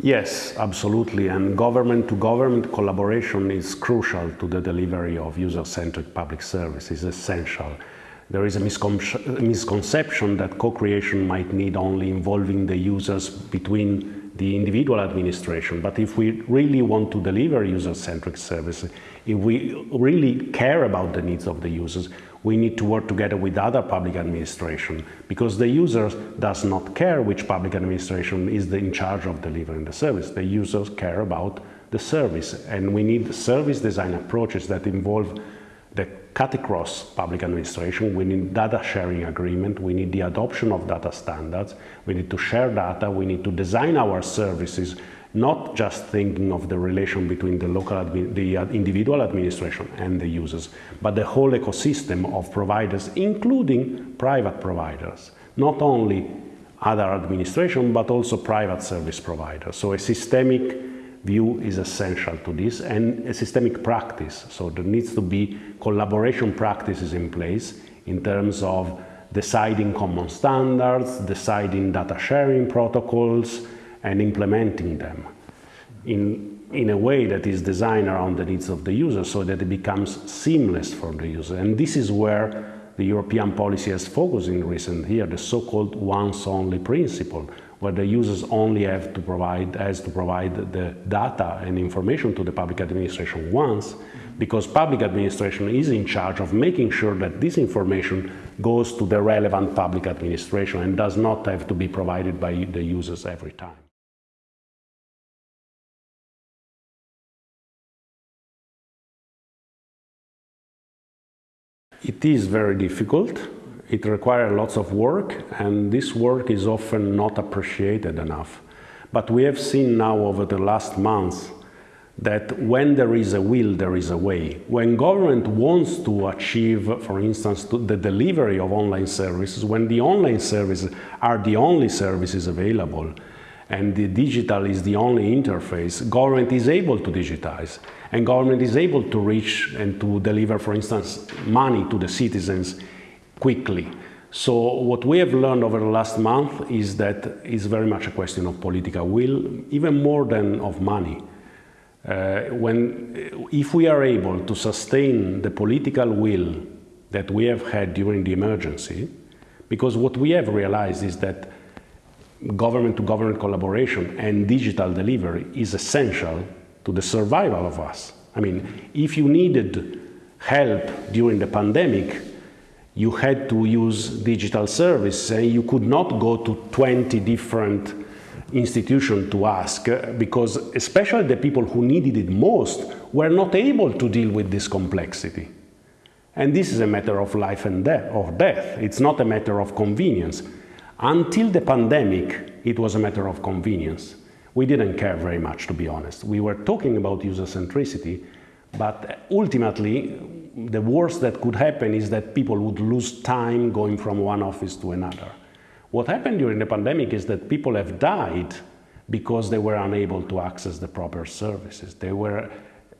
Yes, absolutely. And government to government collaboration is crucial to the delivery of user-centric public service, is essential. There is a misconception that co-creation might need only involving the users between the individual administration. But if we really want to deliver user-centric services, if we really care about the needs of the users, we need to work together with other public administration because the user does not care which public administration is in charge of delivering the service. The users care about the service and we need service design approaches that involve the cut across public administration, we need data sharing agreement, we need the adoption of data standards, we need to share data, we need to design our services not just thinking of the relation between the local, the uh, individual administration and the users, but the whole ecosystem of providers, including private providers, not only other administration, but also private service providers. So a systemic view is essential to this and a systemic practice. So there needs to be collaboration practices in place in terms of deciding common standards, deciding data sharing protocols, and implementing them in, in a way that is designed around the needs of the user so that it becomes seamless for the user. And this is where the European policy has focused in recent years, the so-called once-only principle, where the users only have to provide, has to provide the data and information to the public administration once, because public administration is in charge of making sure that this information goes to the relevant public administration and does not have to be provided by the users every time. It is very difficult. It requires lots of work, and this work is often not appreciated enough. But we have seen now over the last months that when there is a will, there is a way. When government wants to achieve, for instance, the delivery of online services, when the online services are the only services available, and the digital is the only interface, government is able to digitize and government is able to reach and to deliver, for instance, money to the citizens quickly. So what we have learned over the last month is that it's very much a question of political will, even more than of money. Uh, when, if we are able to sustain the political will that we have had during the emergency, because what we have realized is that government-to-government -government collaboration and digital delivery is essential to the survival of us. I mean, if you needed help during the pandemic, you had to use digital service and you could not go to 20 different institutions to ask uh, because especially the people who needed it most were not able to deal with this complexity. And this is a matter of life and death, or death. It's not a matter of convenience. Until the pandemic, it was a matter of convenience we didn't care very much, to be honest. We were talking about user centricity, but ultimately, the worst that could happen is that people would lose time going from one office to another. What happened during the pandemic is that people have died because they were unable to access the proper services. They were,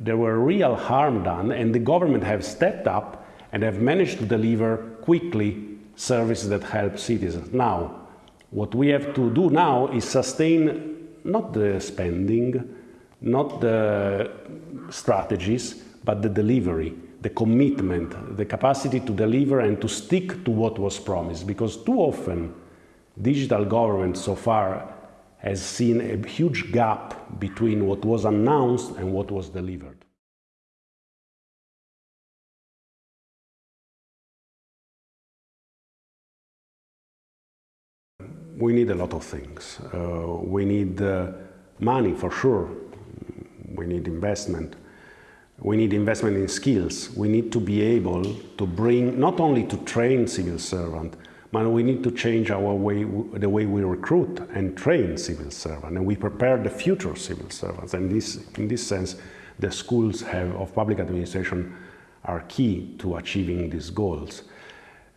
there were real harm done, and the government have stepped up and have managed to deliver quickly services that help citizens. Now, what we have to do now is sustain not the spending, not the strategies, but the delivery, the commitment, the capacity to deliver and to stick to what was promised. Because too often, digital government so far has seen a huge gap between what was announced and what was delivered. We need a lot of things. Uh, we need uh, money for sure. We need investment. We need investment in skills. We need to be able to bring, not only to train civil servants, but we need to change our way, the way we recruit and train civil servants, and we prepare the future civil servants. And this, in this sense, the schools have, of public administration are key to achieving these goals.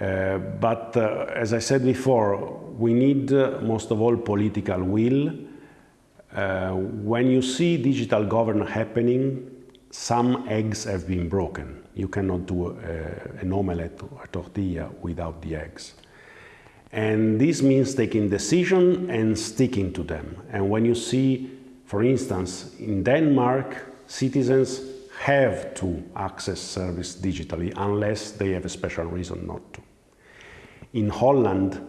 Uh, but uh, as I said before, we need uh, most of all political will. Uh, when you see digital governance happening, some eggs have been broken. You cannot do uh, an omelette or a tortilla without the eggs. And this means taking decision and sticking to them. And when you see For instance, in Denmark, citizens have to access service digitally unless they have a special reason not to. In Holland,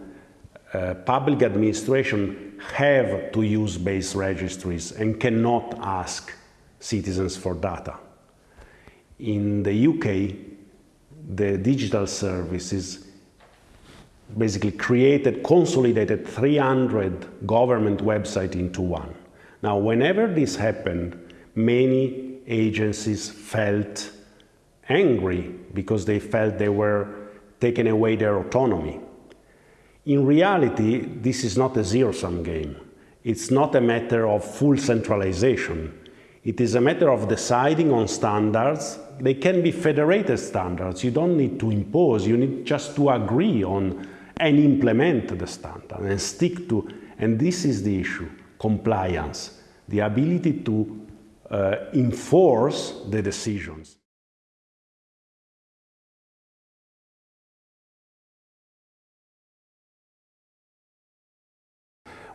uh, public administration have to use base registries and cannot ask citizens for data. In the UK, the digital services basically created, consolidated 300 government websites into one. Now, whenever this happened, many agencies felt angry because they felt they were taking away their autonomy. In reality, this is not a zero-sum game. It's not a matter of full centralization. It is a matter of deciding on standards. They can be federated standards. You don't need to impose, you need just to agree on and implement the standard and stick to, and this is the issue, compliance, the ability to enforce the decisions.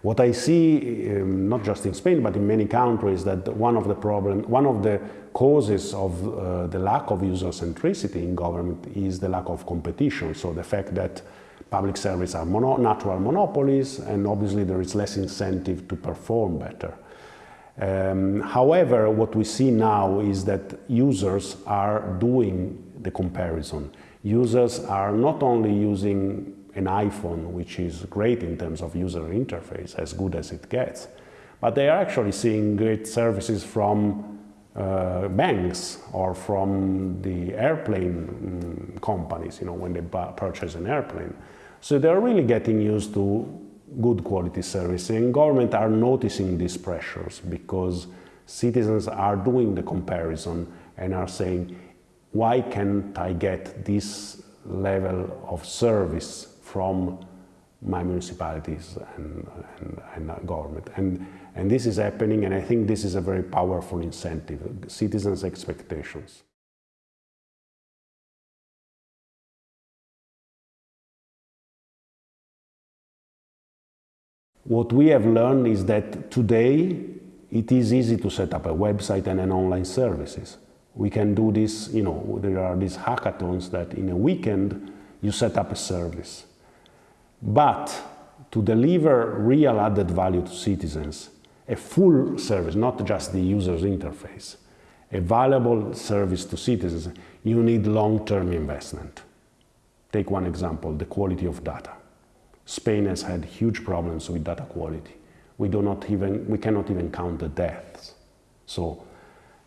What I see, um, not just in Spain, but in many countries, that one of the problem, one of the causes of uh, the lack of user centricity in government is the lack of competition. So the fact that public services are mono natural monopolies, and obviously there is less incentive to perform better. Um, however, what we see now is that users are doing the comparison. Users are not only using an iPhone, which is great in terms of user interface, as good as it gets. But they are actually seeing great services from uh, banks or from the airplane um, companies, you know, when they purchase an airplane. So they're really getting used to good quality service and government are noticing these pressures because citizens are doing the comparison and are saying, why can't I get this level of service from my municipalities and, and, and government. And, and this is happening, and I think this is a very powerful incentive, citizens' expectations. What we have learned is that today it is easy to set up a website and an online services. We can do this, you know, there are these hackathons that in a weekend you set up a service. But to deliver real added value to citizens, a full service, not just the user's interface, a valuable service to citizens, you need long-term investment. Take one example, the quality of data. Spain has had huge problems with data quality. We, do not even, we cannot even count the deaths. So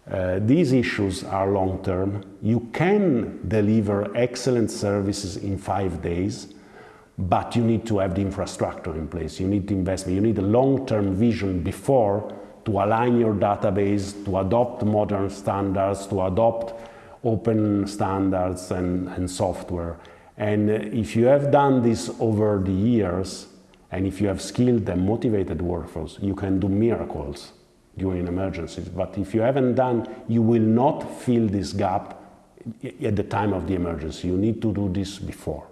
uh, these issues are long-term. You can deliver excellent services in five days, but you need to have the infrastructure in place. You need investment. You need a long-term vision before to align your database, to adopt modern standards, to adopt open standards and, and software. And if you have done this over the years, and if you have skilled and motivated workforce, you can do miracles during emergencies. But if you haven't done, you will not fill this gap at the time of the emergency. You need to do this before.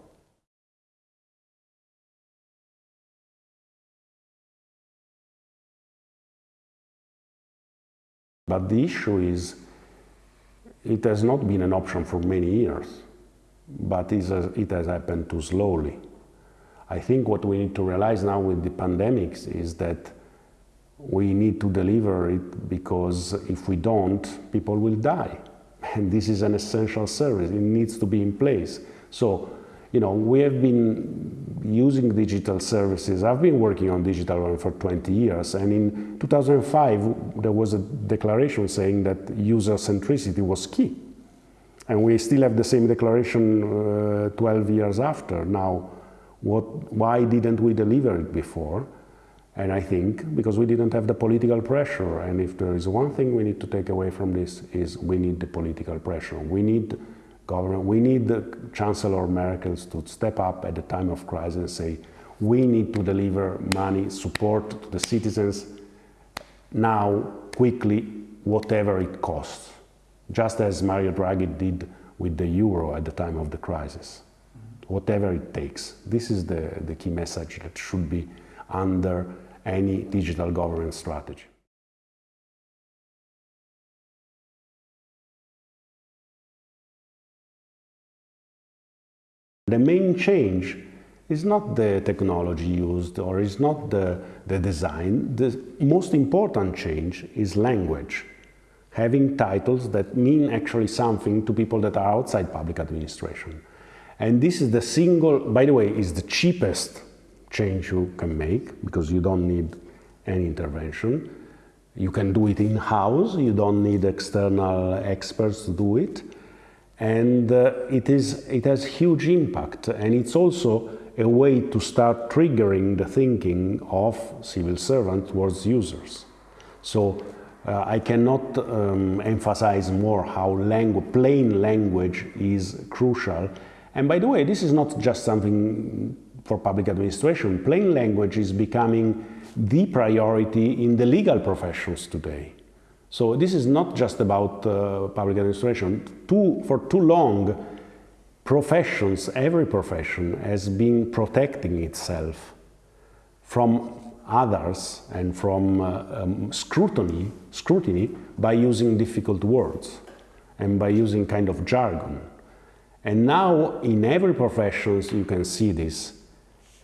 But the issue is, it has not been an option for many years, but uh, it has happened too slowly. I think what we need to realize now with the pandemics is that we need to deliver it because if we don't, people will die. And this is an essential service, it needs to be in place. So you know, we have been using digital services. I've been working on digital one for 20 years, and in 2005 there was a declaration saying that user centricity was key. And we still have the same declaration uh, 12 years after. Now, what, why didn't we deliver it before? And I think because we didn't have the political pressure. And if there is one thing we need to take away from this is we need the political pressure. We need government. We need the Chancellor Merkel to step up at the time of crisis and say, we need to deliver money, support to the citizens now, quickly, whatever it costs, just as Mario Draghi did with the euro at the time of the crisis. Whatever it takes. This is the, the key message that should be under any digital governance strategy. The main change is not the technology used or is not the, the design. The most important change is language. Having titles that mean actually something to people that are outside public administration. And this is the single, by the way, is the cheapest change you can make because you don't need any intervention. You can do it in-house, you don't need external experts to do it. And uh, it, is, it has huge impact and it's also a way to start triggering the thinking of civil servants towards users. So uh, I cannot um, emphasize more how langu plain language is crucial. And by the way, this is not just something for public administration. Plain language is becoming the priority in the legal professions today. So this is not just about uh, public administration. Too, for too long, professions, every profession has been protecting itself from others and from uh, um, scrutiny, scrutiny by using difficult words and by using kind of jargon. And now in every profession you can see this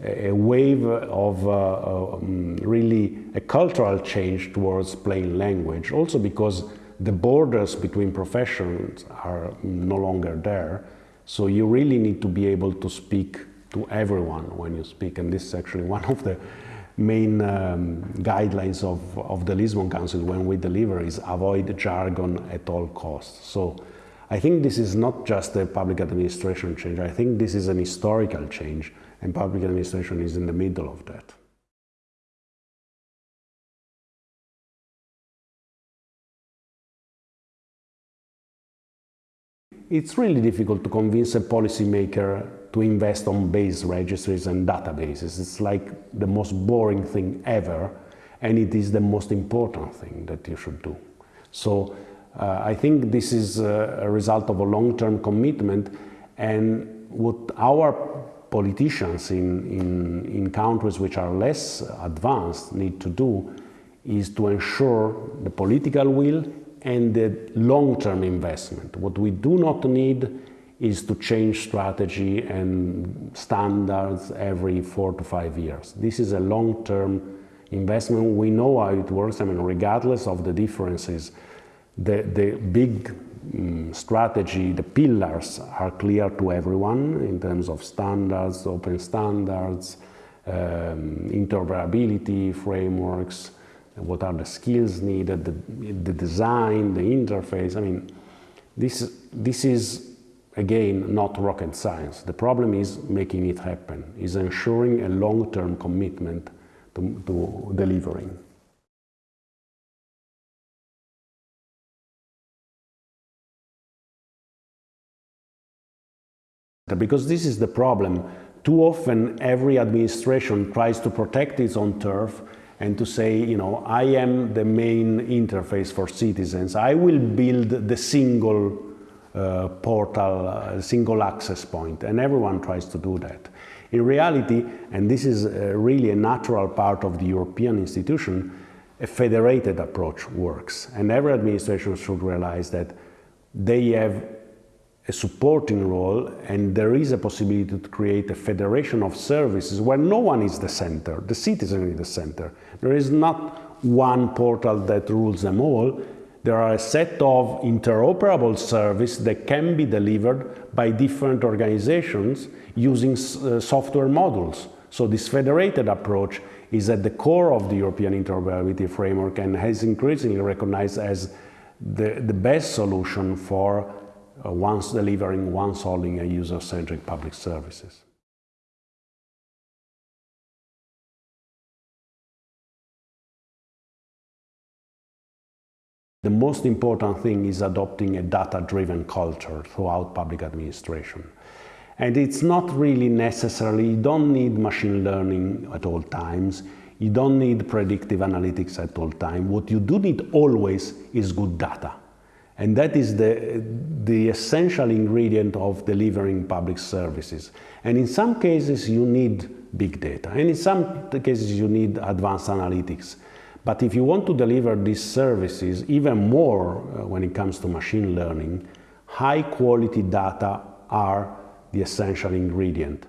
a wave of uh, um, really a cultural change towards plain language, also because the borders between professions are no longer there. So you really need to be able to speak to everyone when you speak, and this is actually one of the main um, guidelines of, of the Lisbon Council when we deliver is avoid jargon at all costs. So I think this is not just a public administration change, I think this is an historical change and public administration is in the middle of that. It's really difficult to convince a policymaker to invest on base registries and databases. It's like the most boring thing ever, and it is the most important thing that you should do. So uh, I think this is a, a result of a long-term commitment, and what our politicians in, in, in countries which are less advanced need to do is to ensure the political will and the long-term investment. What we do not need is to change strategy and standards every four to five years. This is a long-term investment. We know how it works. I mean, regardless of the differences, the, the big um, strategy, the pillars are clear to everyone in terms of standards, open standards, um, interoperability frameworks, what are the skills needed, the, the design, the interface. I mean, this, this is, again, not rocket science. The problem is making it happen, is ensuring a long-term commitment to, to delivering. Because this is the problem. Too often every administration tries to protect its own turf and to say, you know, I am the main interface for citizens. I will build the single uh, portal, uh, single access point, and everyone tries to do that. In reality, and this is uh, really a natural part of the European institution, a federated approach works. And every administration should realize that they have a supporting role and there is a possibility to create a federation of services where no one is the center, the citizen is the center. There is not one portal that rules them all. There are a set of interoperable services that can be delivered by different organizations using uh, software modules. So this federated approach is at the core of the European interoperability framework and has increasingly recognized as the, the best solution for uh, once delivering, once holding a user-centric public services. The most important thing is adopting a data-driven culture throughout public administration. And it's not really necessarily, you don't need machine learning at all times, you don't need predictive analytics at all times. What you do need always is good data. And that is the, the essential ingredient of delivering public services. And in some cases you need big data, and in some cases you need advanced analytics. But if you want to deliver these services, even more uh, when it comes to machine learning, high quality data are the essential ingredient.